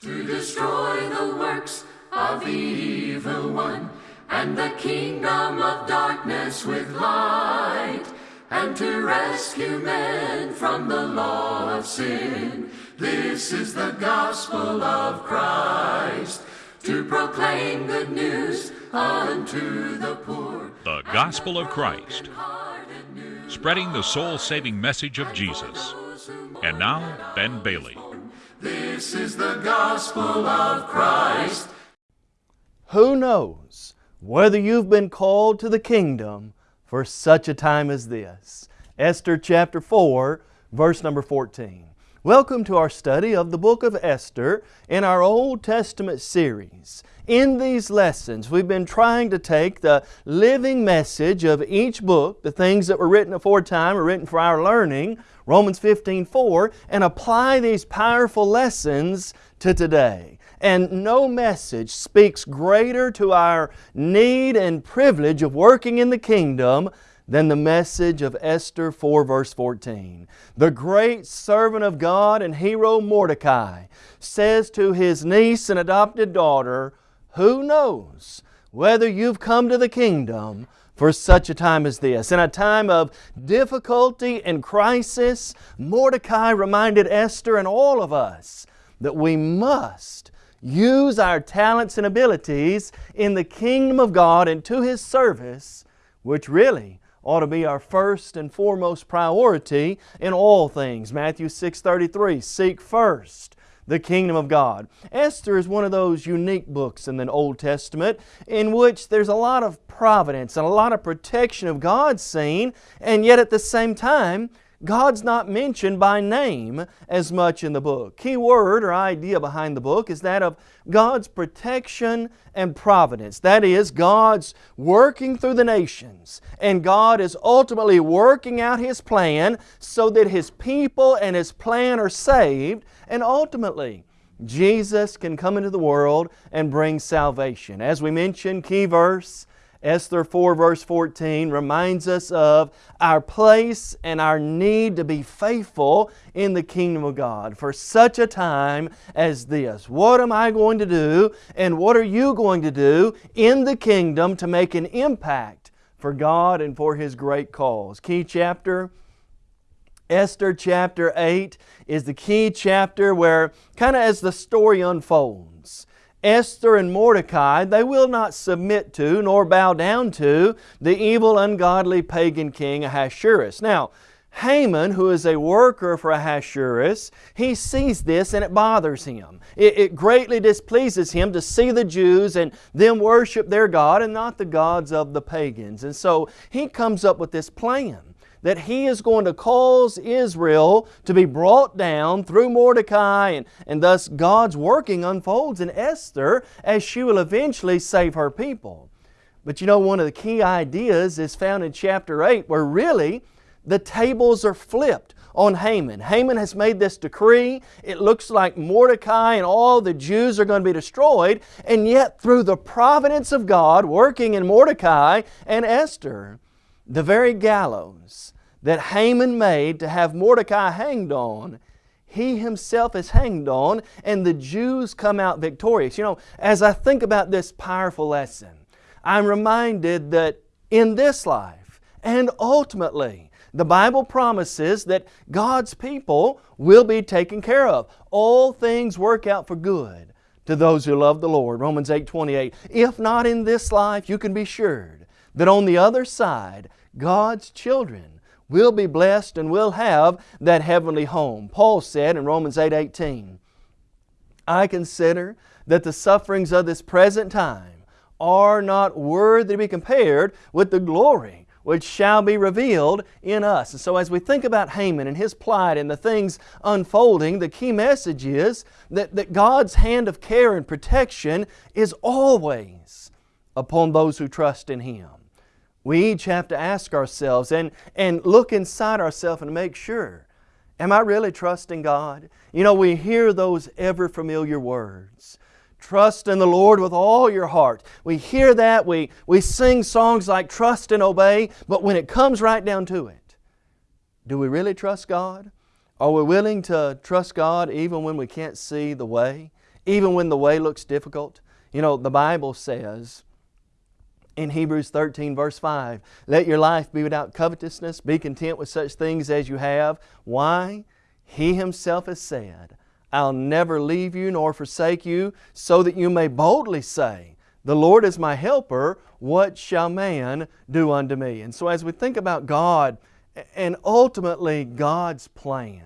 to destroy the works of the evil one, and the kingdom of darkness with light, and to rescue men from the law of sin. This is the gospel of Christ, to proclaim good news unto the poor. The Gospel of Christ, spreading the soul saving message of Jesus. And now, Ben Bailey. This is the gospel of Christ. Who knows whether you've been called to the kingdom for such a time as this? Esther chapter 4, verse number 14. Welcome to our study of the book of Esther in our Old Testament series. In these lessons, we've been trying to take the living message of each book, the things that were written aforetime are written for our learning, Romans 15, 4, and apply these powerful lessons to today. And no message speaks greater to our need and privilege of working in the kingdom than the message of Esther 4 verse 14. The great servant of God and hero Mordecai says to his niece and adopted daughter, Who knows whether you've come to the kingdom for such a time as this. In a time of difficulty and crisis, Mordecai reminded Esther and all of us that we must use our talents and abilities in the kingdom of God and to His service, which really ought to be our first and foremost priority in all things. Matthew 6.33, seek first the kingdom of God. Esther is one of those unique books in the Old Testament in which there's a lot of providence and a lot of protection of God seen, and yet at the same time, God's not mentioned by name as much in the book. Key word or idea behind the book is that of God's protection and providence. That is, God's working through the nations and God is ultimately working out His plan so that His people and His plan are saved and ultimately Jesus can come into the world and bring salvation. As we mentioned, key verse, Esther 4 verse 14 reminds us of our place and our need to be faithful in the kingdom of God for such a time as this. What am I going to do and what are you going to do in the kingdom to make an impact for God and for His great cause? Key chapter, Esther chapter 8 is the key chapter where kind of as the story unfolds, Esther and Mordecai, they will not submit to nor bow down to the evil, ungodly pagan king Ahasuerus. Now, Haman, who is a worker for Ahasuerus, he sees this and it bothers him. It, it, greatly displeases him to see the Jews and them worship their God and not the gods of the pagans. And so he comes up with this plan that he is going to cause Israel to be brought down through Mordecai and, and thus God's working unfolds in Esther as she will eventually save her people. But you know, one of the key ideas is found in chapter 8 where really the tables are flipped on Haman. Haman has made this decree. It looks like Mordecai and all the Jews are going to be destroyed, and yet through the providence of God working in Mordecai and Esther, the very gallows that Haman made to have Mordecai hanged on, he himself is hanged on and the Jews come out victorious. You know, as I think about this powerful lesson, I'm reminded that in this life and ultimately, the Bible promises that God's people will be taken care of. All things work out for good to those who love the Lord. Romans 8, 28. If not in this life, you can be sure that on the other side, God's children will be blessed and will have that heavenly home. Paul said in Romans 8, 18, I consider that the sufferings of this present time are not worthy to be compared with the glory which shall be revealed in us. And so as we think about Haman and his plight and the things unfolding, the key message is that, that God's hand of care and protection is always upon those who trust in Him. We each have to ask ourselves and, and look inside ourselves and make sure, am I really trusting God? You know, we hear those ever familiar words. Trust in the Lord with all your heart. We hear that, we, we sing songs like trust and obey, but when it comes right down to it, do we really trust God? Are we willing to trust God even when we can't see the way? even when the way looks difficult. You know, the Bible says in Hebrews 13, verse 5, let your life be without covetousness, be content with such things as you have. Why? He Himself has said, I'll never leave you nor forsake you, so that you may boldly say, The Lord is my helper, what shall man do unto me? And so as we think about God and ultimately God's plan,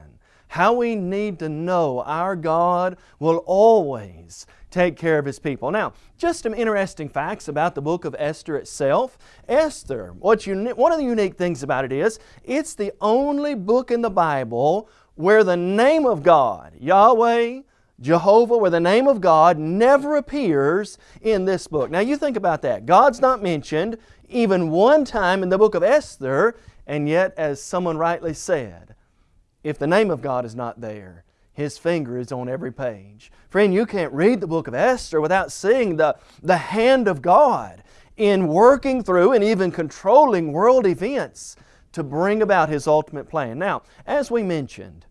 how we need to know our God will always take care of His people. Now, just some interesting facts about the book of Esther itself. Esther, what's one of the unique things about it is, it's the only book in the Bible where the name of God, Yahweh, Jehovah, where the name of God never appears in this book. Now you think about that. God's not mentioned even one time in the book of Esther, and yet, as someone rightly said, if the name of God is not there, His finger is on every page. Friend, you can't read the book of Esther without seeing the, the hand of God in working through and even controlling world events to bring about His ultimate plan. Now, as we mentioned,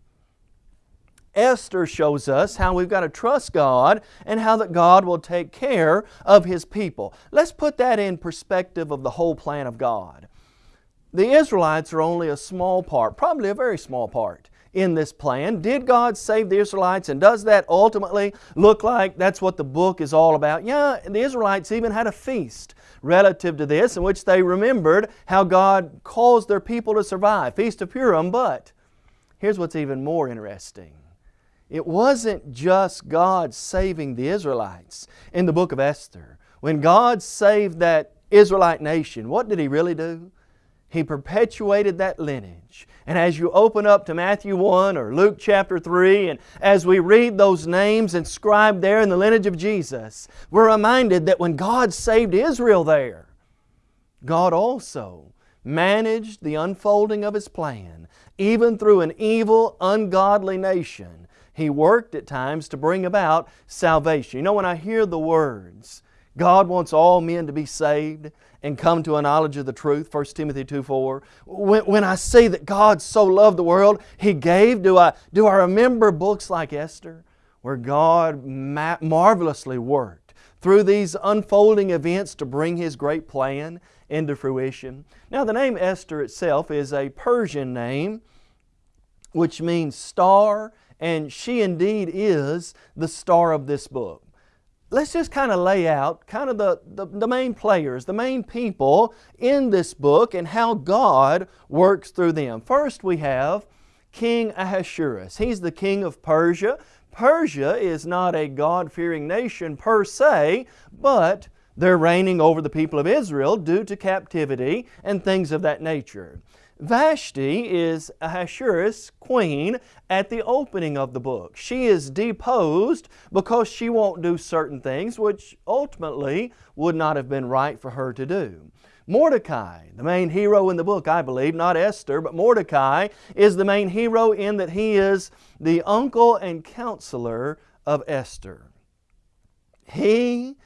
Esther shows us how we've got to trust God and how that God will take care of His people. Let's put that in perspective of the whole plan of God. The Israelites are only a small part, probably a very small part in this plan. Did God save the Israelites and does that ultimately look like that's what the book is all about? Yeah, the Israelites even had a feast relative to this in which they remembered how God caused their people to survive, Feast of Purim, but here's what's even more interesting. It wasn't just God saving the Israelites in the book of Esther. When God saved that Israelite nation, what did He really do? He perpetuated that lineage. And as you open up to Matthew 1 or Luke chapter 3, and as we read those names inscribed there in the lineage of Jesus, we're reminded that when God saved Israel there, God also managed the unfolding of His plan, even through an evil, ungodly nation. He worked at times to bring about salvation. You know, when I hear the words, God wants all men to be saved and come to a knowledge of the truth, 1 Timothy 2 4. When, when I see that God so loved the world, He gave, do I, do I remember books like Esther, where God ma- marvelously worked through these unfolding events to bring His great plan into fruition? Now, the name Esther itself is a Persian name, which means star, and she indeed is the star of this book let's just kind of lay out kind of the, the, the, main players, the main people in this book and how God works through them. First we have King Ahasuerus. He's the king of Persia. Persia is not a God-fearing nation per se, but they're reigning over the people of Israel due to captivity and things of that nature. Vashti is Ahasuerus' queen at the opening of the book. She is deposed because she won't do certain things which ultimately would not have been right for her to do. Mordecai, the main hero in the book, I believe, not Esther, but Mordecai is the main hero in that he is the uncle and counselor of Esther. He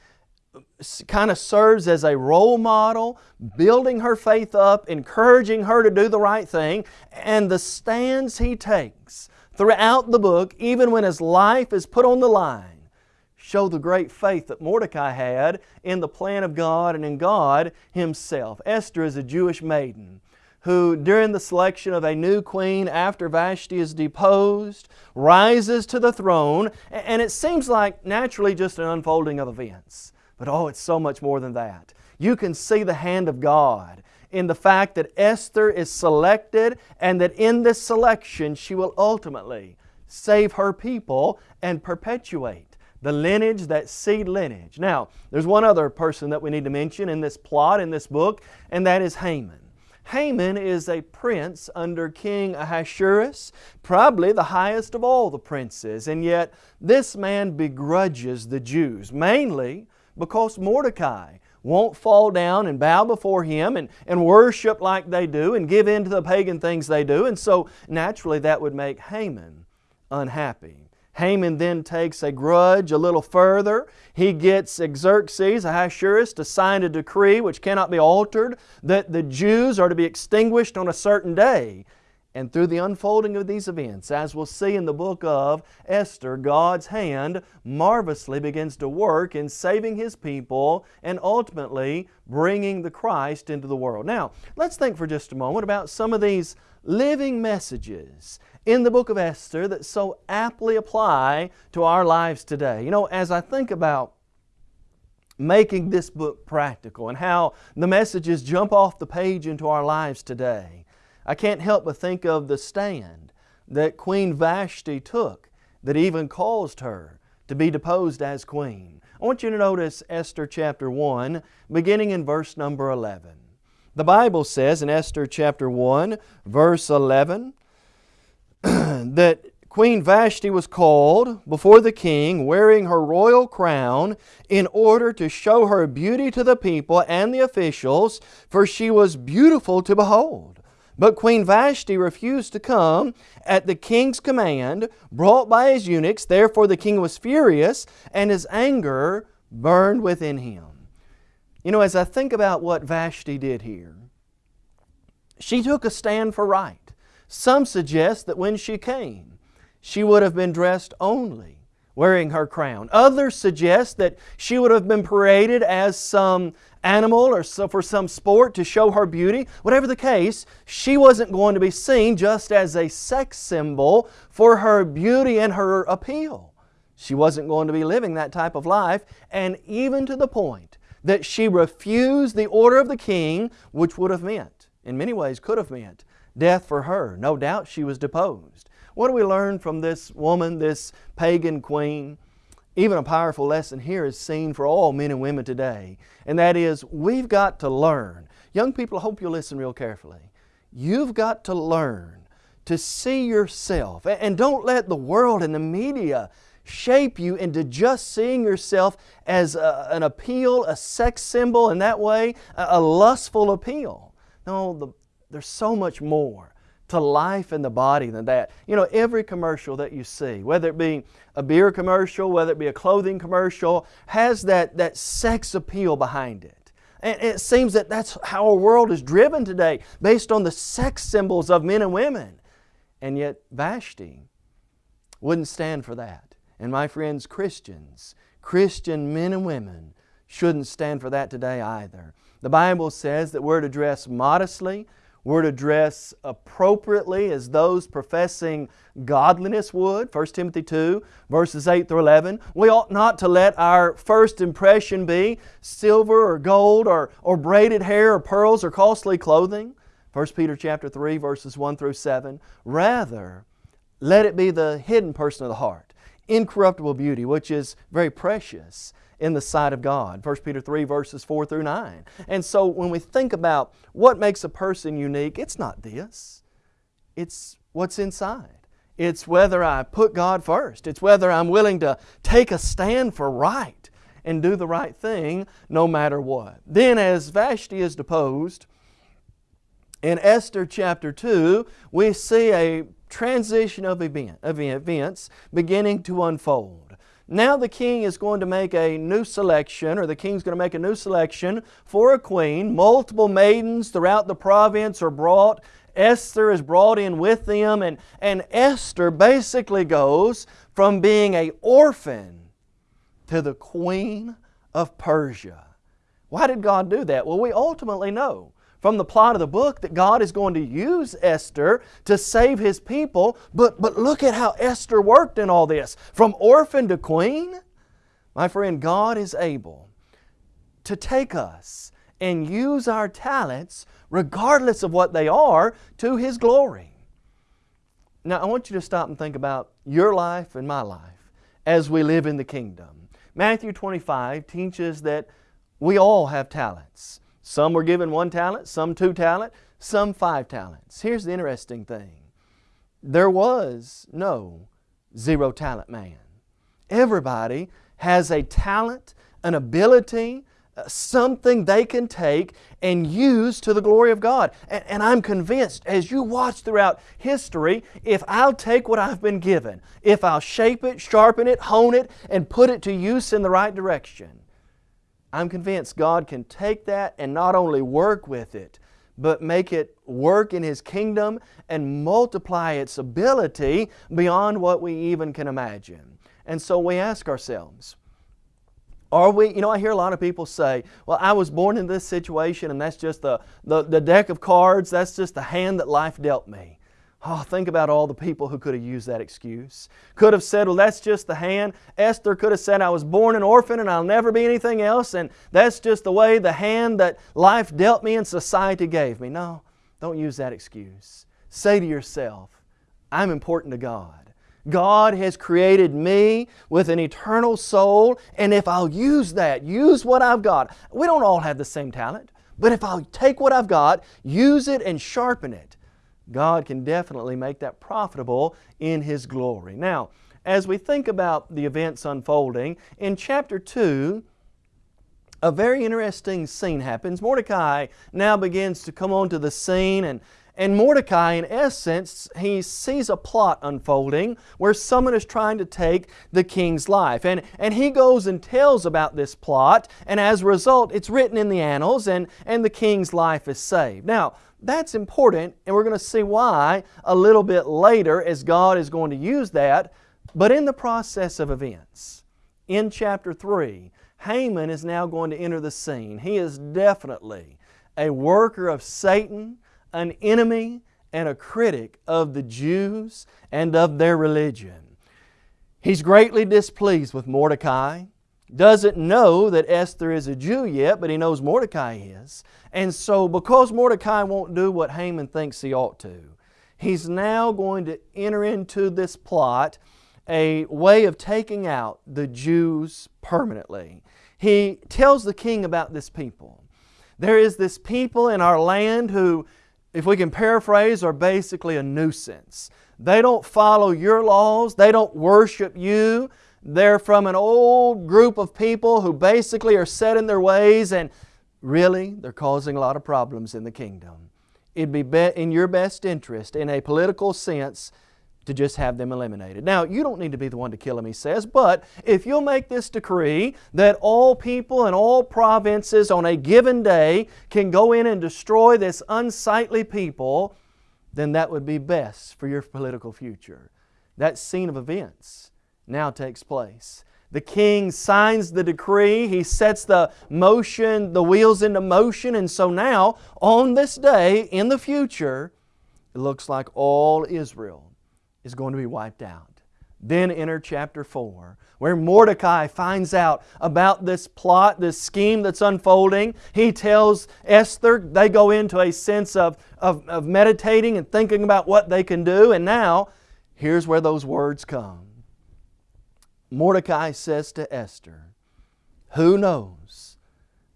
kind of serves as a role model, building her faith up, encouraging her to do the right thing, and the stands he takes throughout the book, even when his life is put on the line, show the great faith that Mordecai had in the plan of God and in God Himself. Esther is a Jewish maiden who, during the selection of a new queen after Vashti is deposed, rises to the throne, and it seems like naturally just an unfolding of events. But oh, it's so much more than that. You can see the hand of God in the fact that Esther is selected and that in this selection she will ultimately save her people and perpetuate the lineage, that seed lineage. Now, there's one other person that we need to mention in this plot, in this book, and that is Haman. Haman is a prince under King Ahasuerus, probably the highest of all the princes, and yet this man begrudges the Jews, mainly because Mordecai won't fall down and bow before him and, and worship like they do and give in to the pagan things they do. And so naturally that would make Haman unhappy. Haman then takes a grudge a little further. He gets Xerxes, Ahasuerus, to sign a decree which cannot be altered that the Jews are to be extinguished on a certain day. And through the unfolding of these events, as we'll see in the book of Esther, God's hand marvelously begins to work in saving His people and ultimately bringing the Christ into the world. Now, let's think for just a moment about some of these living messages in the book of Esther that so aptly apply to our lives today. You know, as I think about making this book practical and how the messages jump off the page into our lives today, I can't help but think of the stand that Queen Vashti took that even caused her to be deposed as queen. I want you to notice Esther chapter 1, beginning in verse number 11. The Bible says in Esther chapter 1, verse 11, that Queen Vashti was called before the king wearing her royal crown in order to show her beauty to the people and the officials, for she was beautiful to behold. But Queen Vashti refused to come at the king's command, brought by his eunuchs. Therefore the king was furious, and his anger burned within him. You know, as I think about what Vashti did here, she took a stand for right. Some suggest that when she came, she would have been dressed only wearing her crown. Others suggest that she would have been paraded as some animal or so for some sport to show her beauty. Whatever the case, she wasn't going to be seen just as a sex symbol for her beauty and her appeal. She wasn't going to be living that type of life, and even to the point that she refused the order of the king, which would have meant, in many ways could have meant, death for her. No doubt she was deposed. What do we learn from this woman, this pagan queen? Even a powerful lesson here is seen for all men and women today, and that is we've got to learn. Young people, I hope you'll listen real carefully. You've got to learn to see yourself, and don't let the world and the media shape you into just seeing yourself as a, an appeal, a sex symbol, in that way, a, a lustful appeal. No, the, there's so much more to life in the body than that. You know, every commercial that you see, whether it be a beer commercial, whether it be a clothing commercial, has that, that sex appeal behind it. And it seems that that's how our world is driven today, based on the sex symbols of men and women. And yet Vashti wouldn't stand for that. And my friends, Christians, Christian men and women shouldn't stand for that today either. The Bible says that we're to dress modestly, we're to dress appropriately as those professing godliness would. 1 Timothy 2, verses 8 through 11. We ought not to let our first impression be silver or gold or, or braided hair or pearls or costly clothing. 1 Peter chapter 3, verses 1 through 7. Rather, let it be the hidden person of the heart, incorruptible beauty, which is very precious in the sight of God. 1 Peter 3 verses 4 through 9. And so when we think about what makes a person unique, it's not this. It's what's inside. It's whether I put God first. It's whether I'm willing to take a stand for right and do the right thing no matter what. Then as Vashti is deposed, in Esther chapter 2, we see a transition of event, events beginning to unfold. Now the king is going to make a new selection, or the king's going to make a new selection for a queen. Multiple maidens throughout the province are brought. Esther is brought in with them, and, and Esther basically goes from being a orphan to the queen of Persia. Why did God do that? Well, we ultimately know from the plot of the book that God is going to use Esther to save His people. But, but look at how Esther worked in all this. From orphan to queen. My friend, God is able to take us and use our talents, regardless of what they are, to His glory. Now, I want you to stop and think about your life and my life as we live in the kingdom. Matthew 25 teaches that we all have talents. Some were given one talent, some two talent, some five talents. Here's the interesting thing. There was no zero talent man. Everybody has a talent, an ability, uh, something they can take and use to the glory of God. And, and, I'm convinced as you watch throughout history, if I'll take what I've been given, if I'll shape it, sharpen it, hone it, and put it to use in the right direction, I'm convinced God can take that and not only work with it, but make it work in His kingdom and multiply its ability beyond what we even can imagine. And so we ask ourselves, are we, you know, I hear a lot of people say, well, I was born in this situation and that's just the, the, the deck of cards, that's just the hand that life dealt me. Oh, think about all the people who could have used that excuse. Could have said, well, that's just the hand. Esther could have said, I was born an orphan and I'll never be anything else, and that's just the way the hand that life dealt me and society gave me. No, don't use that excuse. Say to yourself, I'm important to God. God has created me with an eternal soul, and if I'll use that, use what I've got, we don't all have the same talent, but if I'll take what I've got, use it and sharpen it, God can definitely make that profitable in His glory. Now, as we think about the events unfolding, in chapter 2, a very interesting scene happens. Mordecai now begins to come onto the scene and and Mordecai, in essence, he sees a plot unfolding where someone is trying to take the king's life. And, and he goes and tells about this plot, and as a result, it's written in the annals, and, and the king's life is saved. Now, that's important, and we're going to see why a little bit later as God is going to use that. But in the process of events, in chapter 3, Haman is now going to enter the scene. He is definitely a worker of Satan an enemy and a critic of the Jews and of their religion. He's greatly displeased with Mordecai, doesn't know that Esther is a Jew yet, but he knows Mordecai is. And so, because Mordecai won't do what Haman thinks he ought to, he's now going to enter into this plot a way of taking out the Jews permanently. He tells the king about this people. There is this people in our land who if we can paraphrase, are basically a nuisance. They don't follow your laws, they don't worship you. They're from an old group of people who basically are set in their ways and really they're causing a lot of problems in the kingdom. It'd be, be in your best interest, in a political sense, to just have them eliminated. Now, you don't need to be the one to kill them, he says, but if you'll make this decree that all people and all provinces on a given day can go in and destroy this unsightly people, then that would be best for your political future. That scene of events now takes place. The king signs the decree, he sets the motion, the wheels into motion, and so now, on this day, in the future, it looks like all Israel is going to be wiped out. Then enter chapter 4, where Mordecai finds out about this plot, this scheme that's unfolding. He tells Esther, they go into a sense of, of, of meditating and thinking about what they can do. And now, here's where those words come. Mordecai says to Esther, Who knows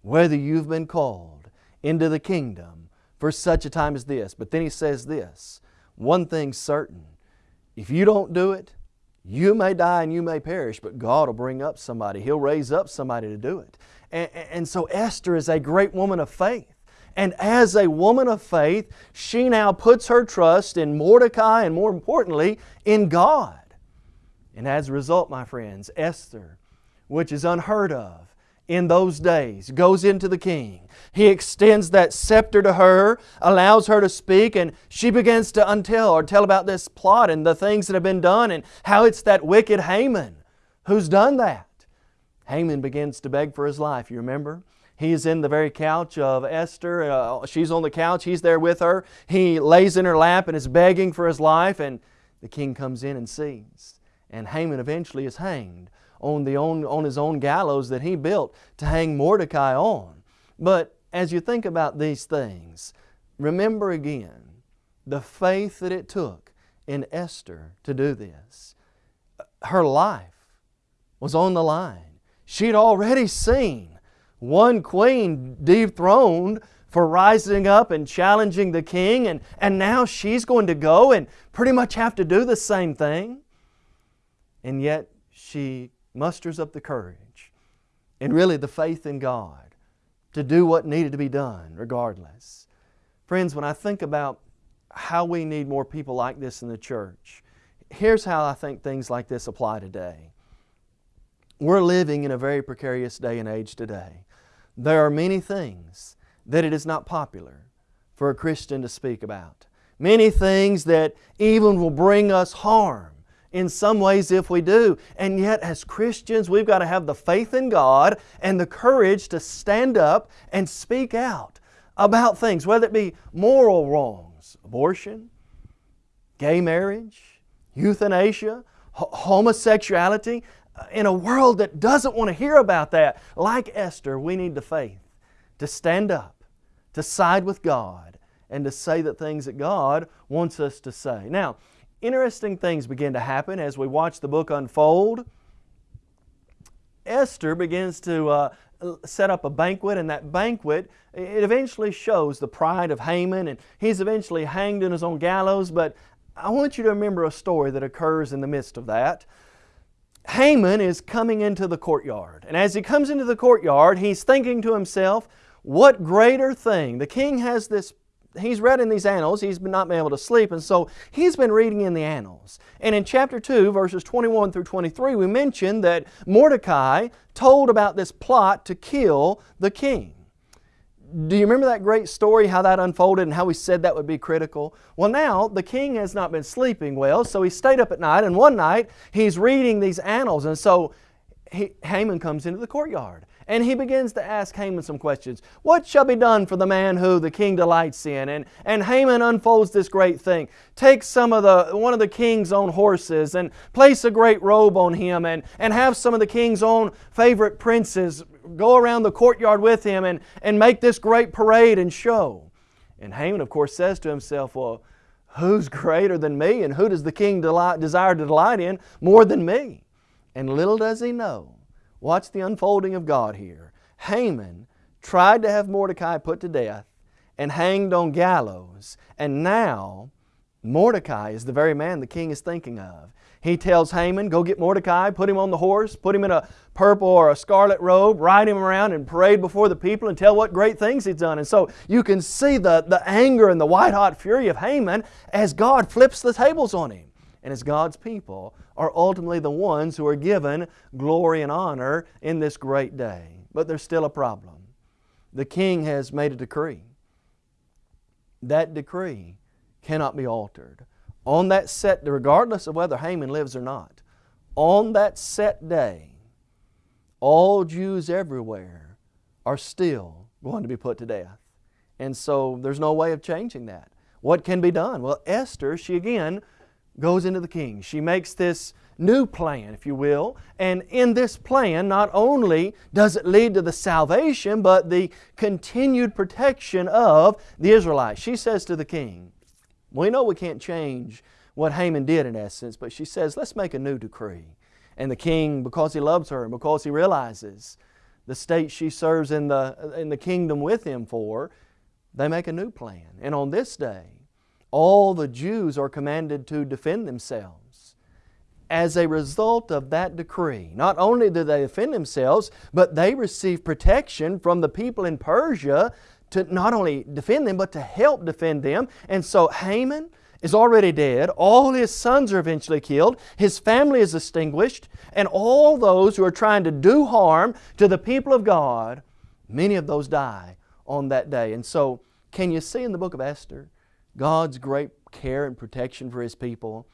whether you've been called into the kingdom for such a time as this? But then he says this One thing's certain if you don't do it, you may die and you may perish, but God will bring up somebody. He'll raise up somebody to do it. And, and, so Esther is a great woman of faith. And as a woman of faith, she now puts her trust in Mordecai and more importantly, in God. And as a result, my friends, Esther, which is unheard of, in those days, goes into the king. He extends that scepter to her, allows her to speak, and she begins to untell or tell about this plot and the things that have been done and how it's that wicked Haman who's done that. Haman begins to beg for his life, you remember? He is in the very couch of Esther. Uh, she's on the couch. He's there with her. He lays in her lap and is begging for his life, and the king comes in and sees. And Haman eventually is hanged on, the own, on his own gallows that he built to hang Mordecai on. But as you think about these things, remember again the faith that it took in Esther to do this. Her life was on the line. She'd already seen one queen dethroned for rising up and challenging the king, and, and now she's going to go and pretty much have to do the same thing. And yet she musters up the courage and really the faith in God to do what needed to be done regardless. Friends, when I think about how we need more people like this in the church, here's how I think things like this apply today. We're living in a very precarious day and age today. There are many things that it is not popular for a Christian to speak about. Many things that even will bring us harm in some ways if we do. And yet, as Christians, we've got to have the faith in God and the courage to stand up and speak out about things, whether it be moral wrongs, abortion, gay marriage, euthanasia, homosexuality, uh, in a world that doesn't want to hear about that. Like Esther, we need the faith to stand up, to side with God, and to say the things that God wants us to say. Now, interesting things begin to happen as we watch the book unfold. Esther begins to uh, set up a banquet, and that banquet, it eventually shows the pride of Haman, and he's eventually hanged in his own gallows. But I want you to remember a story that occurs in the midst of that. Haman is coming into the courtyard, and as he comes into the courtyard, he's thinking to himself, what greater thing? The king has this he's read in these annals, he's not been able to sleep, and so he's been reading in the annals. And in chapter 2, verses 21 through 23, we mentioned that Mordecai told about this plot to kill the king. Do you remember that great story, how that unfolded and how we said that would be critical? Well, now the king has not been sleeping well, so he stayed up at night, and one night he's reading these annals, and so he, Haman comes into the courtyard. And he begins to ask Haman some questions. What shall be done for the man who the king delights in? And, and Haman unfolds this great thing. Take some of the, one of the king's own horses and place a great robe on him and, and have some of the king's own favorite princes go around the courtyard with him and, and make this great parade and show. And Haman, of course, says to himself, Well, who's greater than me and who does the king delight, desire to delight in more than me? And little does he know Watch the unfolding of God here. Haman tried to have Mordecai put to death and hanged on gallows, and now Mordecai is the very man the king is thinking of. He tells Haman, go get Mordecai, put him on the horse, put him in a purple or a scarlet robe, ride him around and parade before the people and tell what great things he's done. And so you can see the, the anger and the white hot fury of Haman as God flips the tables on him and as God's people are ultimately the ones who are given glory and honor in this great day. But there's still a problem. The king has made a decree. That decree cannot be altered. On that set, regardless of whether Haman lives or not, on that set day, all Jews everywhere are still going to be put to death. And so there's no way of changing that. What can be done? Well, Esther, she again goes into the king. She makes this new plan, if you will, and in this plan, not only does it lead to the salvation, but the continued protection of the Israelites. She says to the king, We know we can't change what Haman did in essence, but she says, Let's make a new decree. And the king, because he loves her and because he realizes the state she serves in the, in the kingdom with him for, they make a new plan. And on this day, all the Jews are commanded to defend themselves. As a result of that decree, not only do they defend themselves, but they receive protection from the people in Persia to not only defend them, but to help defend them. And so Haman is already dead. All his sons are eventually killed. His family is extinguished. And all those who are trying to do harm to the people of God, many of those die on that day. And so, can you see in the book of Esther God's great care and protection for His people,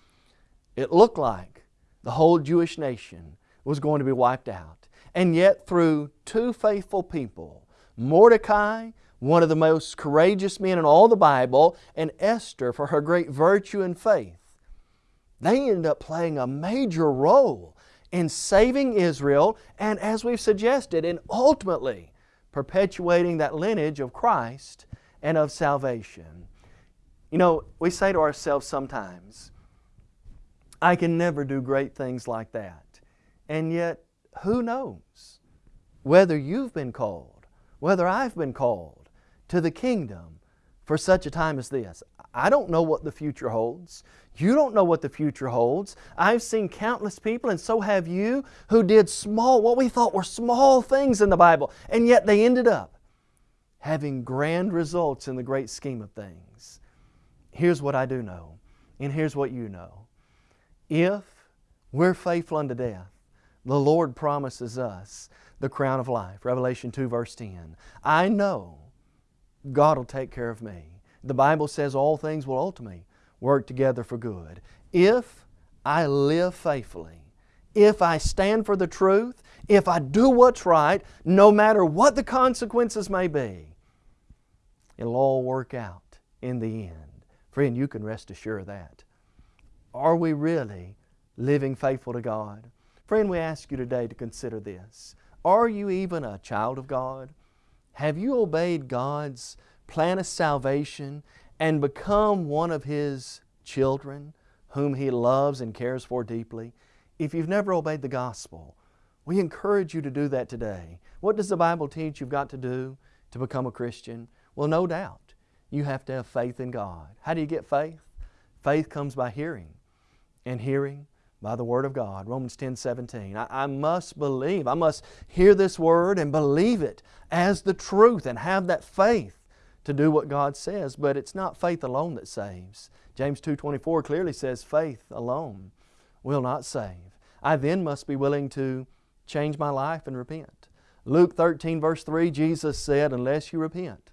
it looked like the whole Jewish nation was going to be wiped out. And yet, through two faithful people, Mordecai, one of the most courageous men in all the Bible, and Esther, for her great virtue and faith, they ended up playing a major role in saving Israel and, as we've suggested, in ultimately perpetuating that lineage of Christ and of salvation. You know, we say to ourselves sometimes, I can never do great things like that. And yet, who knows whether you've been called, whether I've been called to the kingdom for such a time as this. I don't know what the future holds. You don't know what the future holds. I've seen countless people, and so have you, who did small, what we thought were small things in the Bible, and yet they ended up having grand results in the great scheme of things. Here's what I do know, and here's what you know. If we're faithful unto death, the Lord promises us the crown of life. Revelation 2, verse 10. I know God will take care of me. The Bible says all things will ultimately work together for good. If I live faithfully, if I stand for the truth, if I do what's right, no matter what the consequences may be, it'll all work out in the end. Friend, you can rest assured of that. Are we really living faithful to God? Friend, we ask you today to consider this. Are you even a child of God? Have you obeyed God's plan of salvation and become one of His children whom He loves and cares for deeply? If you've never obeyed the gospel, we encourage you to do that today. What does the Bible teach you've got to do to become a Christian? Well, no doubt. You have to have faith in God. How do you get faith? Faith comes by hearing, and hearing by the Word of God. Romans 10 17. I, I, must believe. I must hear this Word and believe it as the truth and have that faith to do what God says. But it's not faith alone that saves. James 2 24 clearly says faith alone will not save. I then must be willing to change my life and repent. Luke 13 verse 3, Jesus said, unless you repent,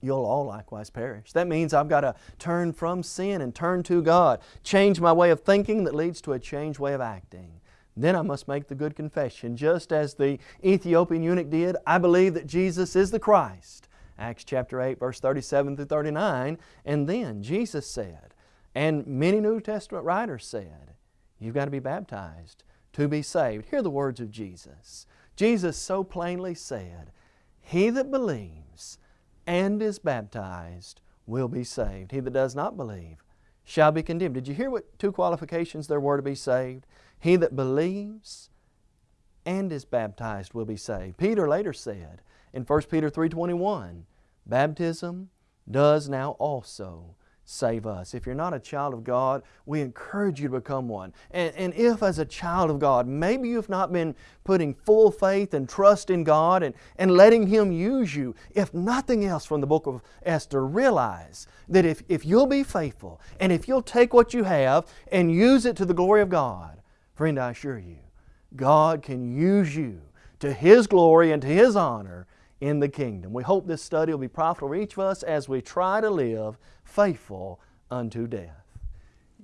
you'll all likewise perish. That means I've got to turn from sin and turn to God. Change my way of thinking that leads to a changed way of acting. Then I must make the good confession, just as the Ethiopian eunuch did, I believe that Jesus is the Christ. Acts chapter 8 verse 37 through 39. And then Jesus said, and many New Testament writers said, you've got to be baptized to be saved. Hear the words of Jesus. Jesus so plainly said, He that believes and is baptized will be saved. He that does not believe shall be condemned. Did you hear what two qualifications there were to be saved? He that believes and is baptized will be saved. Peter later said in 1 Peter 3.21, Baptism does now also save us. If you're not a child of God, we encourage you to become one. And, and, if as a child of God, maybe you've not been putting full faith and trust in God and, and letting Him use you, if nothing else from the book of Esther, realize that if, if you'll be faithful and if you'll take what you have and use it to the glory of God, friend, I assure you, God can use you to His glory and to His honor in the kingdom. We hope this study will be profitable for each of us as we try to live faithful unto death.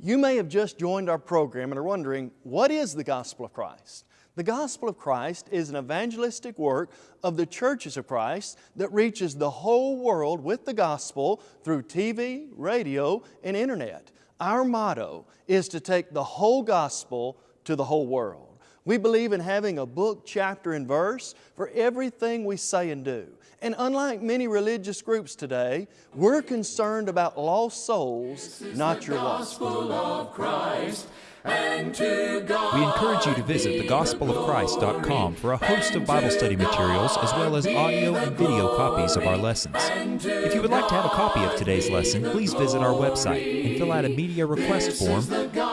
You may have just joined our program and are wondering, what is the gospel of Christ? The gospel of Christ is an evangelistic work of the churches of Christ that reaches the whole world with the gospel through TV, radio, and internet. Our motto is to take the whole gospel to the whole world. We believe in having a book, chapter, and verse for everything we say and do. And unlike many religious groups today, we're concerned about lost souls, not your lost. We encourage you to visit thegospelofchrist.com for a host of Bible study materials as well as audio and video copies of our lessons. If you would like to have a copy of today's lesson, please visit our website and fill out a media request form,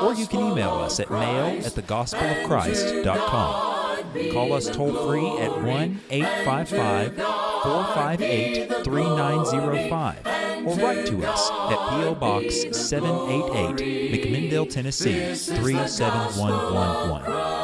or you can email us at mail at thegospelofchrist.com. Call us toll free at 1 855 458 3905 or write to us at P.O. Box 788, McMinnville, Tennessee 37111.